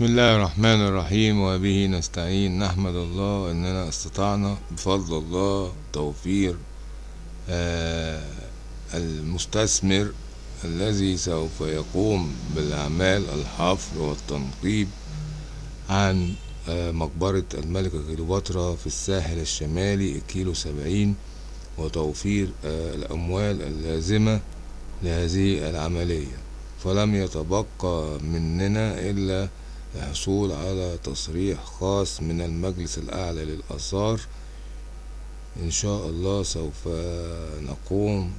بسم الله الرحمن الرحيم وبه نستعين نحمد الله إننا استطعنا. بفضل الله توفير آه المستثمر الذي سوف يقوم بالأعمال الحفر والتنقيب عن آه مقبرة الملكة كليوباترا في الساحل الشمالي الكيلو سبعين وتوفير آه الأموال اللازمة لهذه العملية. فلم يتبقى مننا إلا الحصول على تصريح خاص من المجلس الأعلى للآثار. إن شاء الله سوف نقوم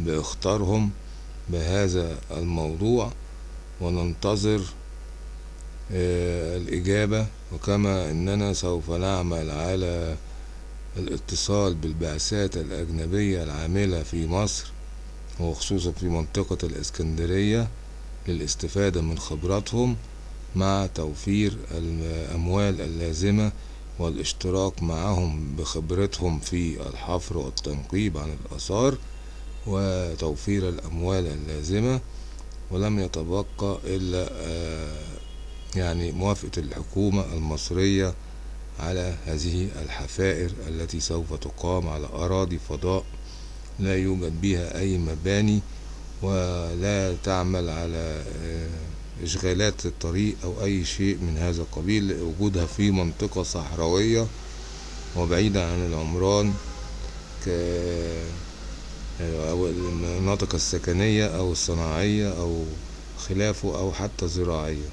باختارهم بهذا الموضوع وننتظر الإجابة. وكما أننا سوف نعمل على الاتصال بالبعثات الأجنبية العاملة في مصر وخصوصا في منطقة الإسكندرية للاستفادة من خبراتهم. مع توفير الأموال اللازمة والاشتراك معهم بخبرتهم في الحفر والتنقيب عن الآثار وتوفير الأموال اللازمة ولم يتبقى إلا يعني موافقة الحكومة المصرية على هذه الحفائر التي سوف تقام على أراضي فضاء لا يوجد بها أي مباني ولا تعمل على إشغالات الطريق أو أي شيء من هذا القبيل وجودها في منطقة صحراوية وبعيدة عن العمران ك أو المناطق السكنية أو الصناعية أو خلافه أو حتى زراعية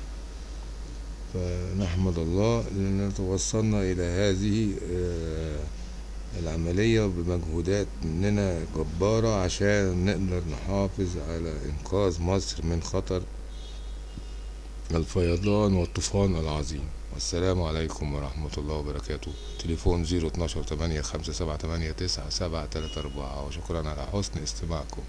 فنحمد الله لأننا توصلنا إلى هذه العملية بمجهودات مننا جبارة عشان نقدر نحافظ على إنقاذ مصر من خطر الفيضان والطوفان العظيم. والسلام عليكم ورحمة الله وبركاته. تليفون زيرو اتناشر تمانية خمسة سبعة تمانية تسعة سبعة تلاتة أربعة. وشكرا على حسن استماعكم.